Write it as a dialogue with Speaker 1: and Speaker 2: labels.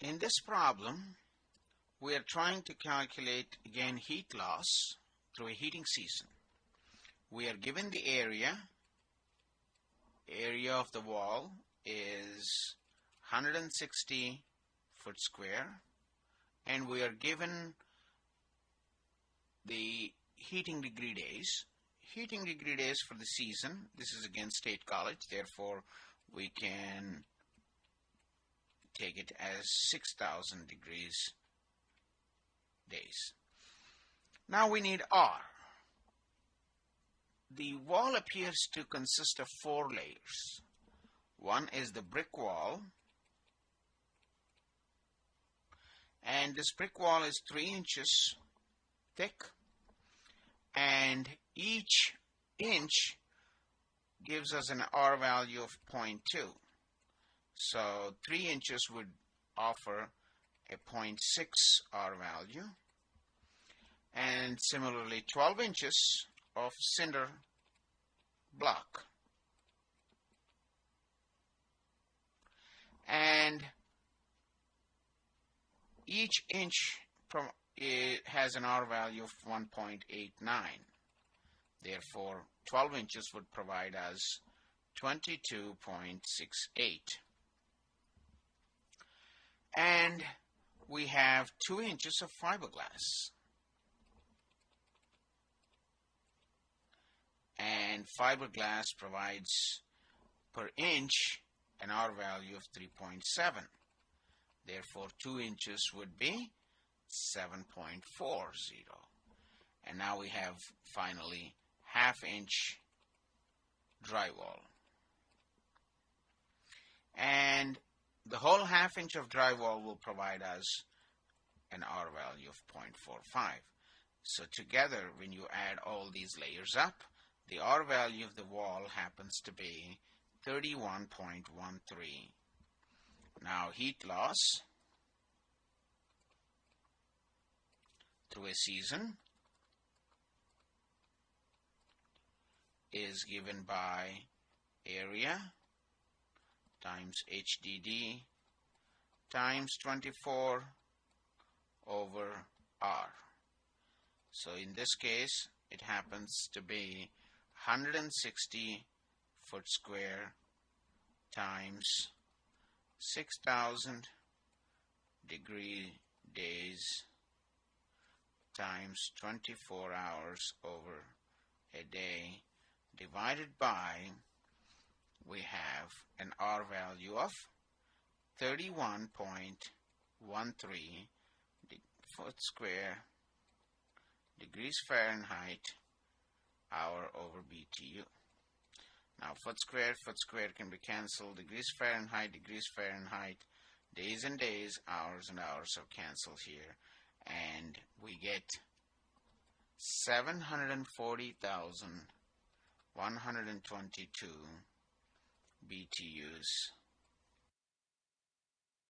Speaker 1: In this problem, we are trying to calculate again heat loss through a heating season. We are given the area. Area of the wall is 160 foot square and we are given the heating degree days. Heating degree days for the season. This is again State College, therefore we can take it as 6000 degrees days. Now we need R. The wall appears to consist of four layers. One is the brick wall and this brick wall is 3 inches thick and each inch gives us an R value of 0.2. So 3 inches would offer a 0.6 R value. And similarly 12 inches of cinder block. And each inch from it has an R value of 1.89 therefore 12 inches would provide us 22.68 and we have 2 inches of fiberglass. And fiberglass provides per inch an R value of 3.7 therefore 2 inches would be 7.40 and now we have finally half inch drywall and the whole half inch of drywall will provide us an R value of 0.45. So together when you add all these layers up, the R value of the wall happens to be 31.13. Now heat loss through a season is given by area times HDD times 24 over R. So in this case it happens to be 160 foot square times 6000 degree days times 24 hours over a day divided by we have an R value of 31.13 foot square degrees Fahrenheit hour over BTU. Now foot square, foot square can be cancelled. Degrees Fahrenheit, degrees Fahrenheit, days and days, hours and hours are cancelled here. And we get 740,122 BTUs